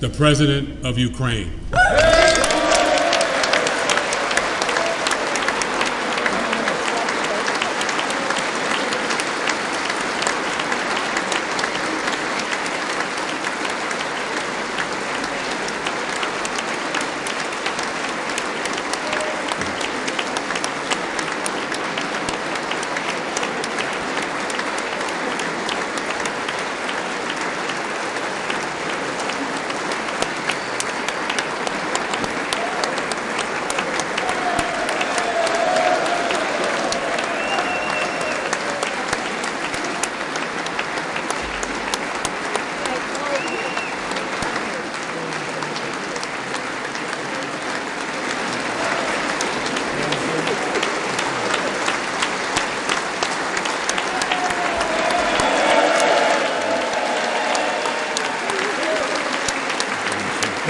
the President of Ukraine.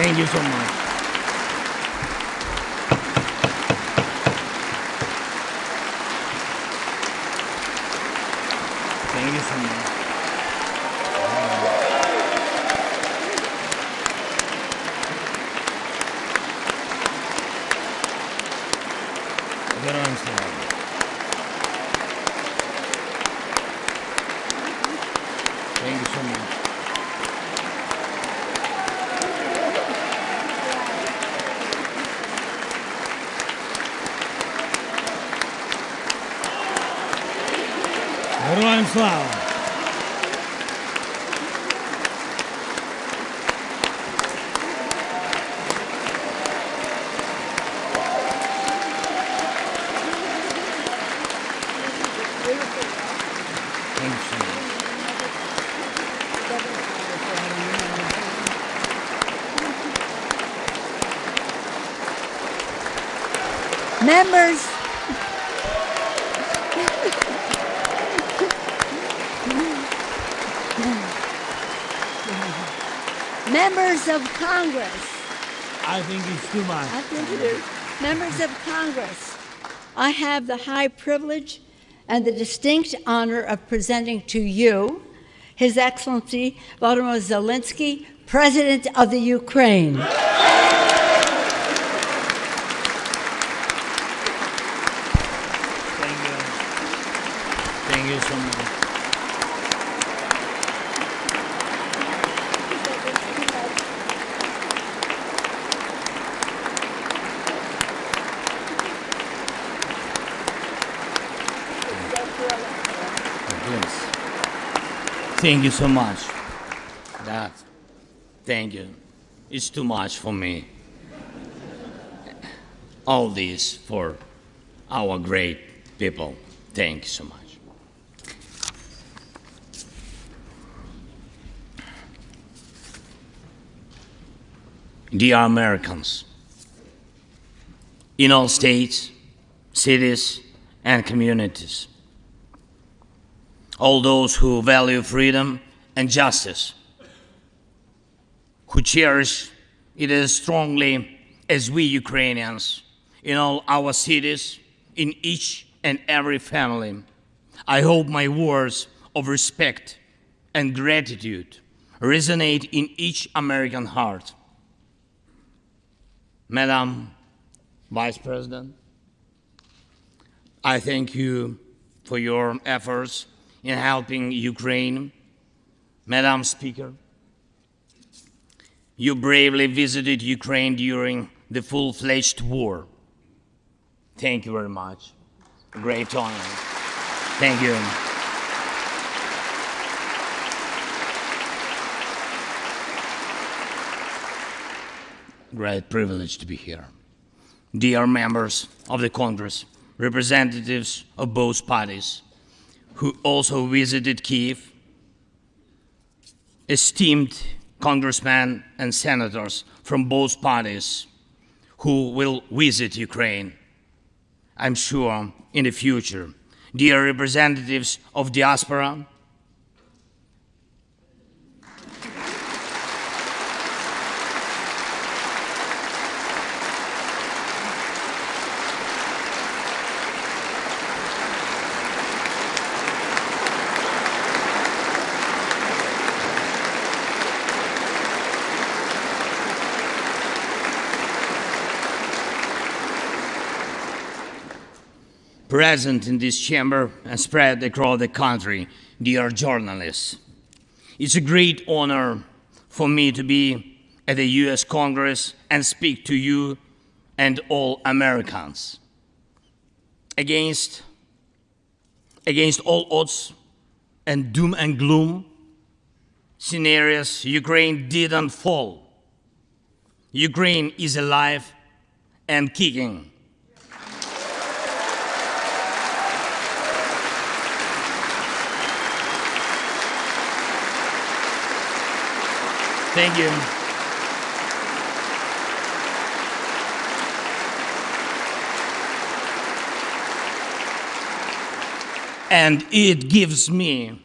Thank you so much. Members. Members of Congress. I think it's too much. I think it is. Members of Congress, I have the high privilege and the distinct honor of presenting to you His Excellency Volodymyr Zelensky, President of the Ukraine. Thank you. Thank you so much. Thank you so much. That, thank you. It's too much for me. All this for our great people. Thank you so much. Dear Americans, in all states, cities, and communities, all those who value freedom and justice, who cherish it as strongly as we Ukrainians in all our cities, in each and every family. I hope my words of respect and gratitude resonate in each American heart. Madam Vice President, I thank you for your efforts in helping Ukraine. Madam Speaker, you bravely visited Ukraine during the full fledged war. Thank you very much. Great honor. Thank you. Great privilege to be here. Dear members of the Congress, representatives of both parties, who also visited Kiev, esteemed congressmen and senators from both parties who will visit Ukraine, I'm sure, in the future. Dear representatives of diaspora, present in this chamber and spread across the country, dear journalists. It's a great honor for me to be at the US Congress and speak to you and all Americans. Against, against all odds and doom and gloom scenarios, Ukraine didn't fall. Ukraine is alive and kicking. Thank you. And it gives me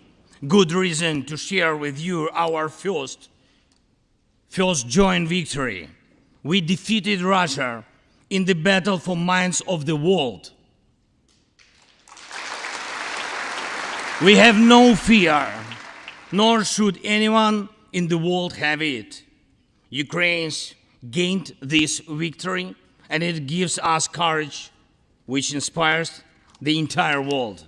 good reason to share with you our first, first joint victory. We defeated Russia in the battle for minds of the world. We have no fear, nor should anyone in the world have it. Ukraine's gained this victory, and it gives us courage, which inspires the entire world.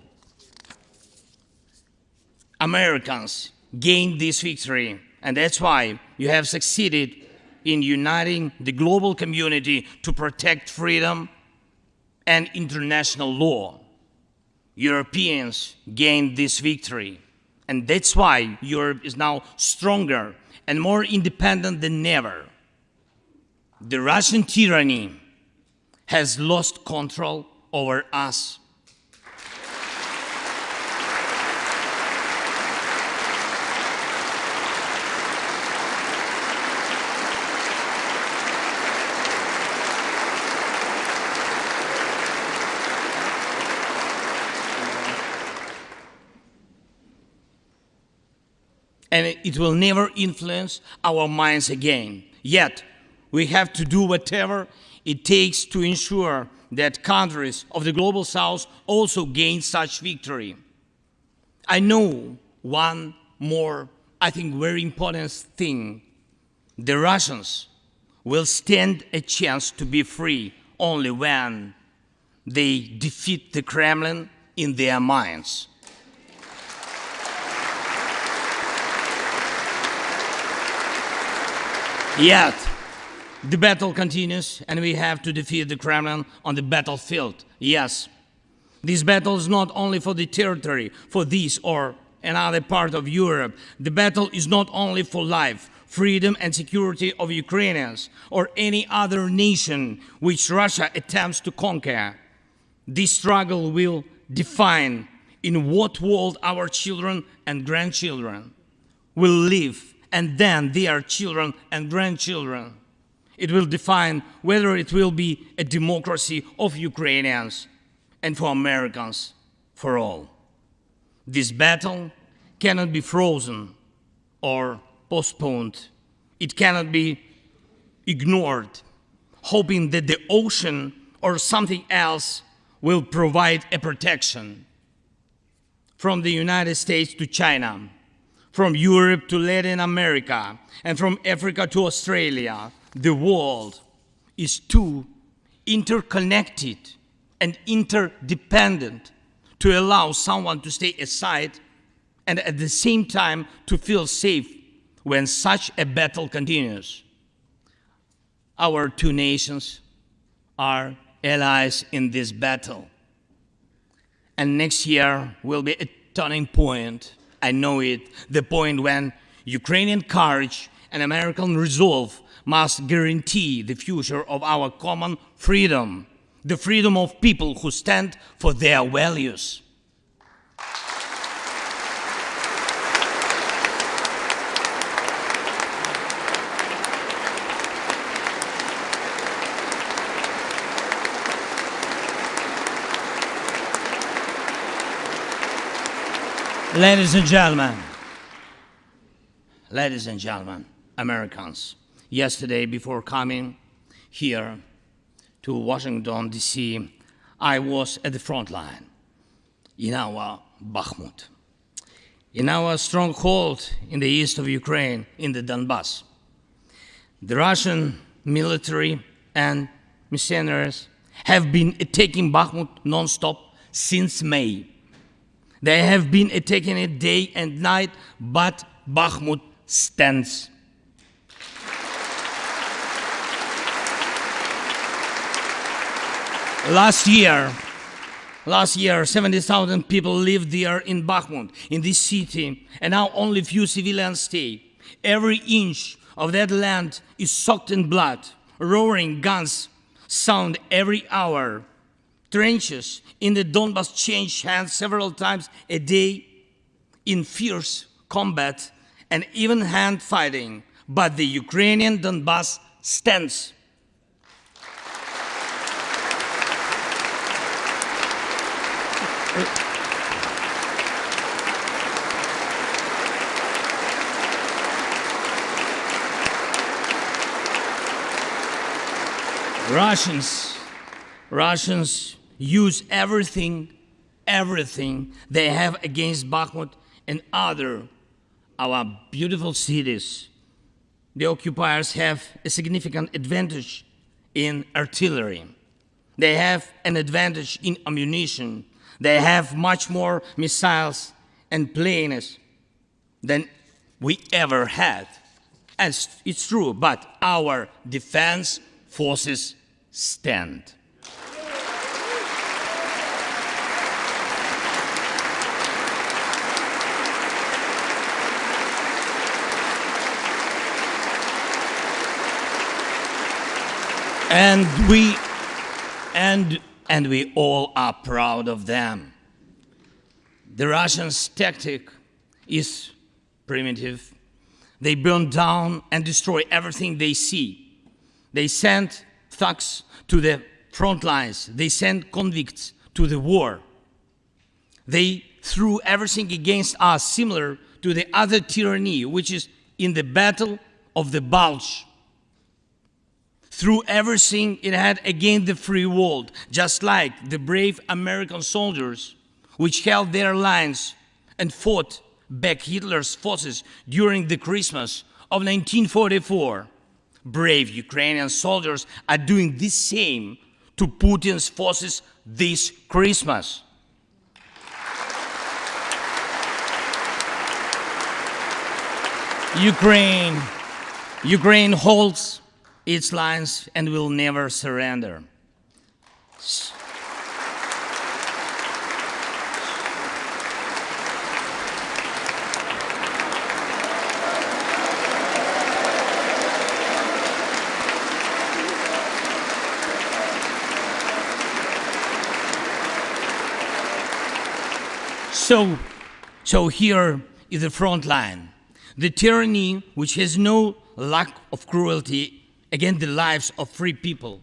Americans gained this victory, and that's why you have succeeded in uniting the global community to protect freedom and international law. Europeans gained this victory, and that's why Europe is now stronger and more independent than ever. The Russian tyranny has lost control over us. And it will never influence our minds again. Yet, we have to do whatever it takes to ensure that countries of the global south also gain such victory. I know one more, I think, very important thing. The Russians will stand a chance to be free only when they defeat the Kremlin in their minds. Yet, the battle continues, and we have to defeat the Kremlin on the battlefield. Yes, this battle is not only for the territory, for this or another part of Europe. The battle is not only for life, freedom and security of Ukrainians or any other nation which Russia attempts to conquer. This struggle will define in what world our children and grandchildren will live and then their children and grandchildren. It will define whether it will be a democracy of Ukrainians and for Americans for all. This battle cannot be frozen or postponed. It cannot be ignored, hoping that the ocean or something else will provide a protection. From the United States to China, from Europe to Latin America, and from Africa to Australia, the world is too interconnected and interdependent to allow someone to stay aside and at the same time to feel safe when such a battle continues. Our two nations are allies in this battle. And next year will be a turning point I know it, the point when Ukrainian courage and American resolve must guarantee the future of our common freedom, the freedom of people who stand for their values. Ladies and gentlemen, ladies and gentlemen, Americans, yesterday before coming here to Washington, D.C., I was at the front line in our Bakhmut, in our stronghold in the east of Ukraine, in the Donbass. The Russian military and mercenaries have been attacking Bakhmut non-stop since May. They have been attacking it day and night, but Bakhmut stands. Last year, last year, 70,000 people lived there in Bakhmut, in this city, and now only few civilians stay. Every inch of that land is soaked in blood. Roaring guns sound every hour. Trenches in the Donbass change hands several times a day in fierce combat and even hand fighting. But the Ukrainian Donbass stands. Russians, Russians use everything, everything they have against Bakhmut and other our beautiful cities. The occupiers have a significant advantage in artillery. They have an advantage in ammunition. They have much more missiles and planes than we ever had. And it's true, but our defense forces stand. And we and and we all are proud of them. The Russians' tactic is primitive. They burn down and destroy everything they see. They send thugs to the front lines. They send convicts to the war. They threw everything against us, similar to the other tyranny, which is in the battle of the Bulge. Threw everything it had against the free world, just like the brave American soldiers, which held their lines and fought back Hitler's forces during the Christmas of 1944 brave Ukrainian soldiers are doing the same to Putin's forces this Christmas. Ukraine, Ukraine holds its lines and will never surrender. So, so here is the front line. The tyranny which has no lack of cruelty against the lives of free people.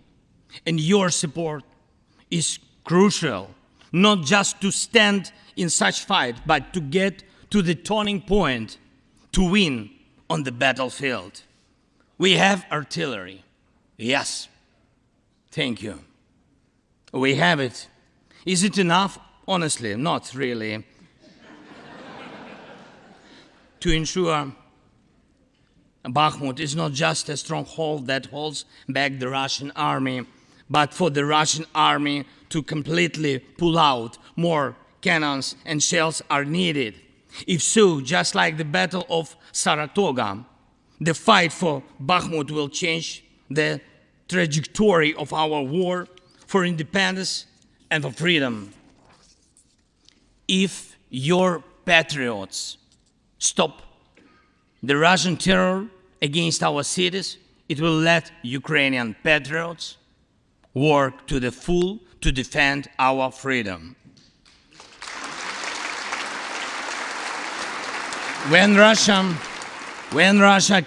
And your support is crucial, not just to stand in such fight, but to get to the turning point to win on the battlefield. We have artillery. Yes. Thank you. We have it. Is it enough? Honestly, not really to ensure Bakhmut is not just a stronghold that holds back the Russian army, but for the Russian army to completely pull out, more cannons and shells are needed. If so, just like the Battle of Saratoga, the fight for Bakhmut will change the trajectory of our war for independence and for freedom. If your patriots stop the Russian terror against our cities, it will let Ukrainian patriots work to the full to defend our freedom. When Russia, when Russia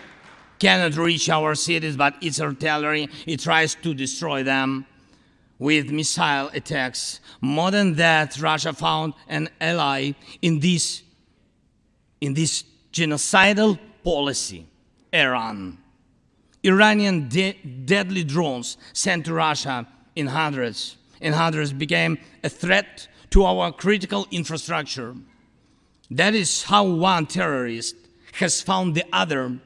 cannot reach our cities, but its artillery, it tries to destroy them with missile attacks. More than that, Russia found an ally in this in this genocidal policy, Iran. Iranian de deadly drones sent to Russia in hundreds, in hundreds became a threat to our critical infrastructure. That is how one terrorist has found the other.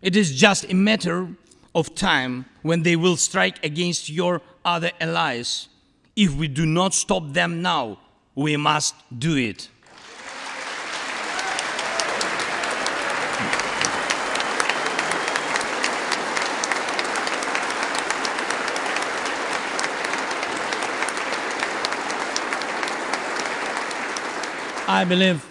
It is just a matter of time when they will strike against your other allies If we do not stop them now, we must do it. I believe,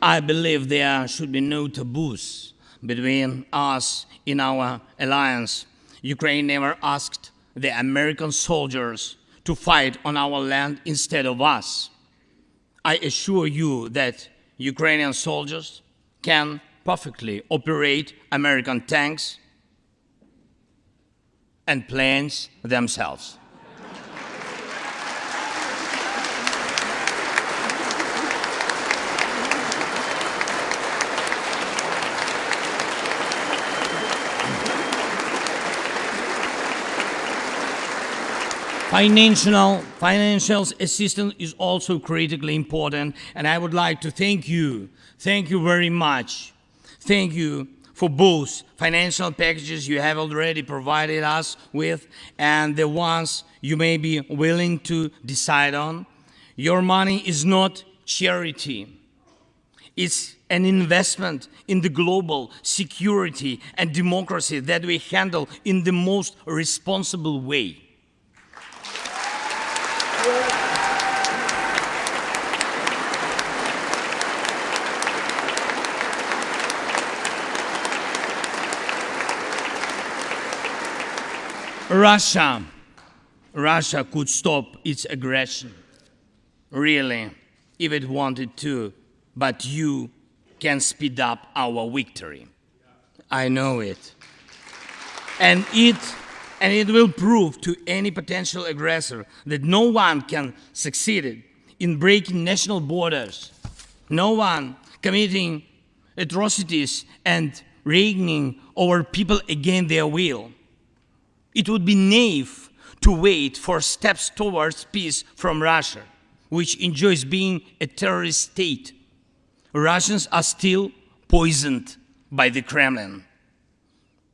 I believe there should be no taboos between us in our alliance. Ukraine never asked the American soldiers to fight on our land instead of us. I assure you that Ukrainian soldiers can perfectly operate American tanks and planes themselves. Financial, financial assistance is also critically important, and I would like to thank you. Thank you very much. Thank you for both financial packages you have already provided us with and the ones you may be willing to decide on. Your money is not charity. It's an investment in the global security and democracy that we handle in the most responsible way. Russia, Russia could stop its aggression, really, if it wanted to, but you can speed up our victory. I know it. And it and it will prove to any potential aggressor that no one can succeed in breaking national borders, no one committing atrocities and reigning over people against their will. It would be naive to wait for steps towards peace from Russia, which enjoys being a terrorist state. Russians are still poisoned by the Kremlin.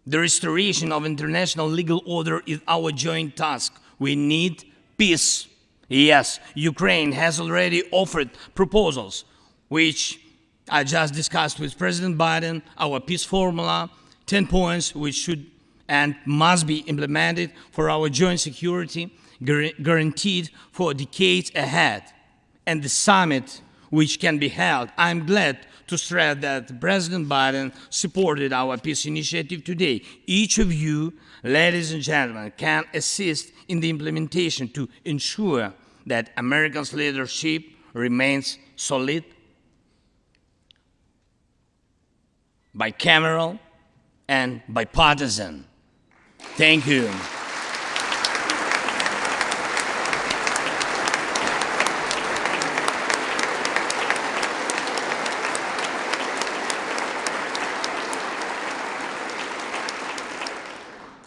The restoration of international legal order is our joint task. We need peace. Yes, Ukraine has already offered proposals, which I just discussed with President Biden, our peace formula, 10 points which should and must be implemented for our joint security, guaranteed for decades ahead. And the summit which can be held, I'm glad to stress that President Biden supported our peace initiative today. Each of you, ladies and gentlemen, can assist in the implementation to ensure that America's leadership remains solid, bicameral, and bipartisan. Thank you.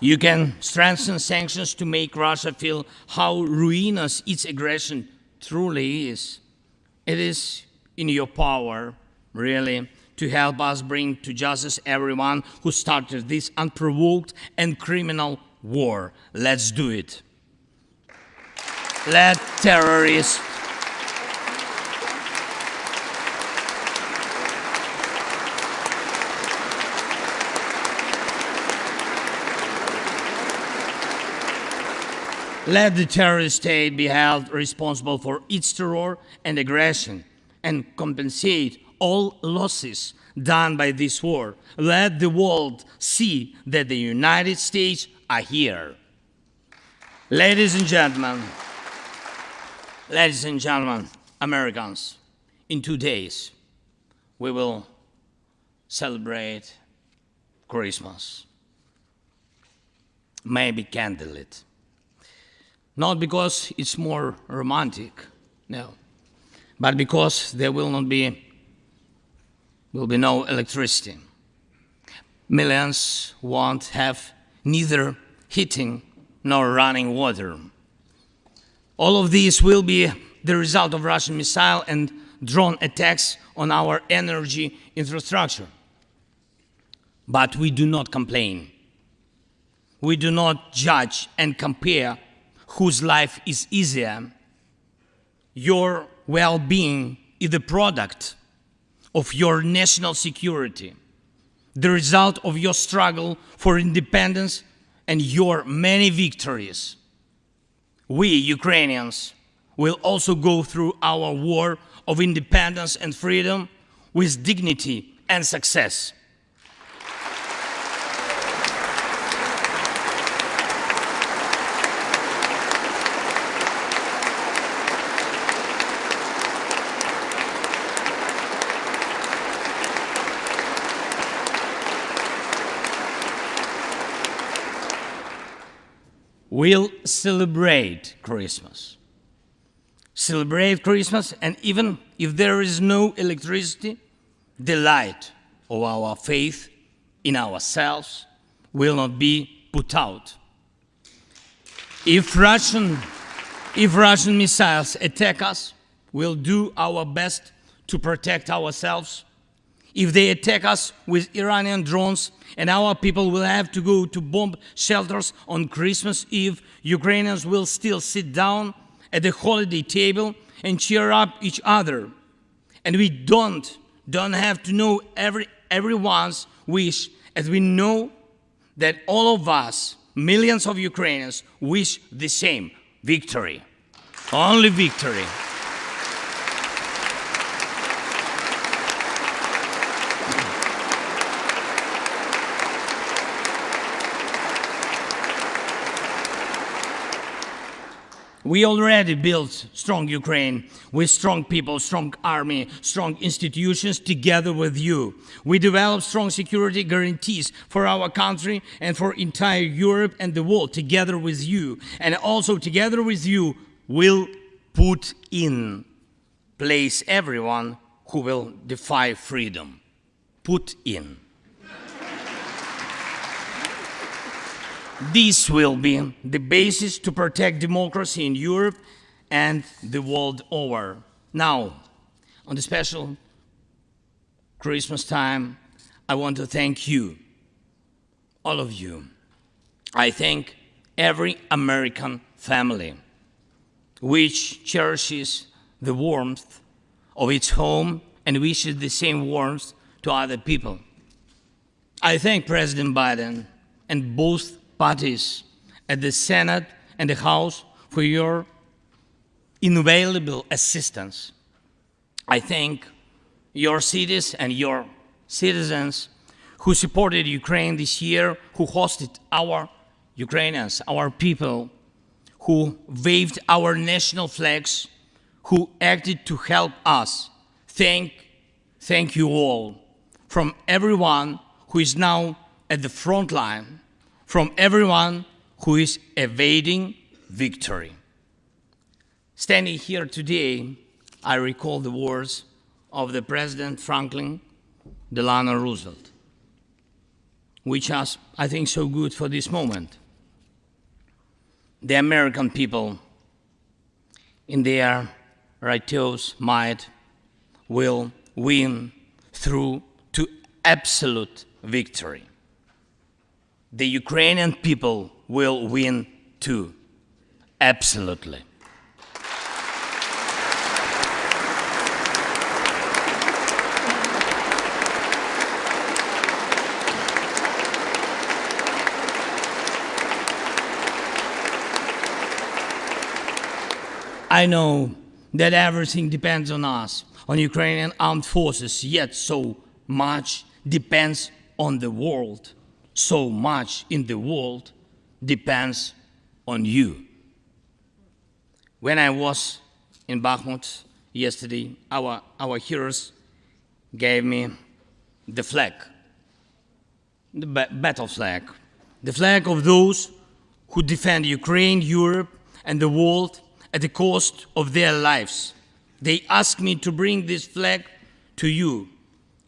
You can strengthen sanctions to make Russia feel how ruinous its aggression truly is. It is in your power, really, to help us bring to justice everyone who started this unprovoked and criminal war. Let's do it. Let terrorists Let the terrorist state be held responsible for its terror and aggression and compensate all losses done by this war. Let the world see that the United States are here. Ladies and gentlemen, ladies and gentlemen, Americans, in two days we will celebrate Christmas. Maybe candlelit. Not because it's more romantic, no, but because there will not be will be no electricity. Millions won't have neither heating nor running water. All of these will be the result of Russian missile and drone attacks on our energy infrastructure. But we do not complain. We do not judge and compare whose life is easier. Your well being is the product of your national security, the result of your struggle for independence and your many victories. We, Ukrainians, will also go through our war of independence and freedom with dignity and success. We'll celebrate Christmas. Celebrate Christmas, and even if there is no electricity, the light of our faith in ourselves will not be put out. If Russian, if Russian missiles attack us, we'll do our best to protect ourselves. If they attack us with Iranian drones and our people will have to go to bomb shelters on Christmas Eve, Ukrainians will still sit down at the holiday table and cheer up each other. And we don't don't have to know every, everyone's wish, as we know that all of us, millions of Ukrainians, wish the same victory. Only victory. We already built strong Ukraine with strong people, strong army, strong institutions together with you. We developed strong security guarantees for our country and for entire Europe and the world together with you. And also together with you, we'll put in place everyone who will defy freedom. Put in. This will be the basis to protect democracy in Europe and the world over. Now, on the special Christmas time, I want to thank you, all of you. I thank every American family which cherishes the warmth of its home and wishes the same warmth to other people. I thank President Biden and both parties at the Senate and the House for your invaluable assistance. I thank your cities and your citizens who supported Ukraine this year, who hosted our Ukrainians, our people, who waved our national flags, who acted to help us. Thank, thank you all from everyone who is now at the front line from everyone who is evading victory. Standing here today, I recall the words of the President Franklin Delano Roosevelt, which are, I think, so good for this moment. The American people, in their righteous might, will win through to absolute victory the Ukrainian people will win too. Absolutely. I know that everything depends on us, on Ukrainian armed forces, yet so much depends on the world so much in the world depends on you. When I was in Bakhmut yesterday, our, our heroes gave me the flag, the battle flag, the flag of those who defend Ukraine, Europe, and the world at the cost of their lives. They asked me to bring this flag to you,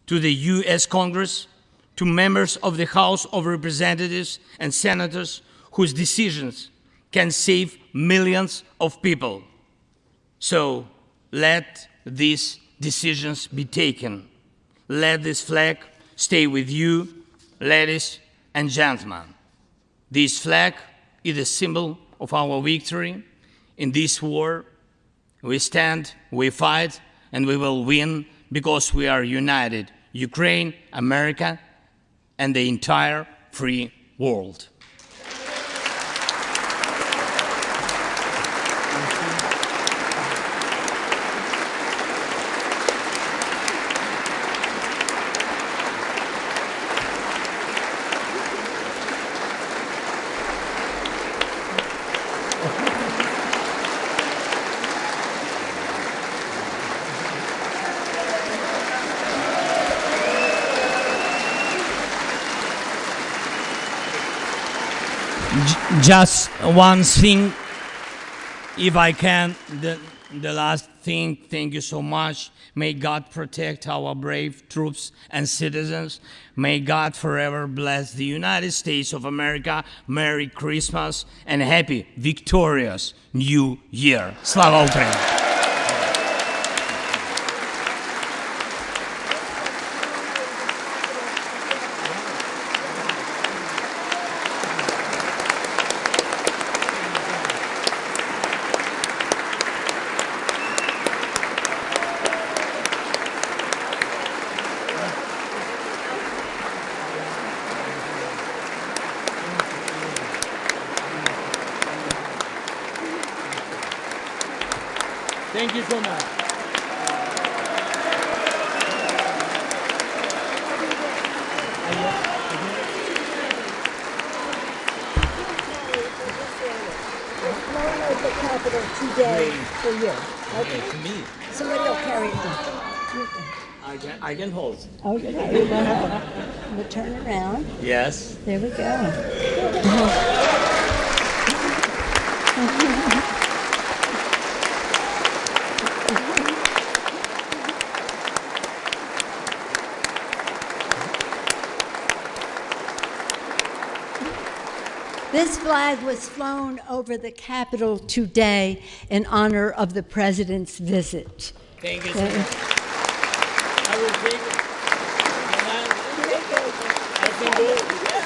to the US Congress, to members of the House of Representatives and senators whose decisions can save millions of people. So let these decisions be taken. Let this flag stay with you, ladies and gentlemen. This flag is a symbol of our victory in this war. We stand, we fight, and we will win because we are united Ukraine, America, and the entire free world. Just one thing, if I can, the, the last thing, thank you so much. May God protect our brave troops and citizens. May God forever bless the United States of America. Merry Christmas and happy, victorious New Year. Slava Ukraini! Thank you so much. the Capitol today for you. Okay, to me, Somebody will carry it. I can, I can hold. Okay, we're we'll turn around. Yes. There we go. Uh-huh. flag was flown over the Capitol today in honor of the President's visit. Thank you, uh, uh, I will take it. I can do it.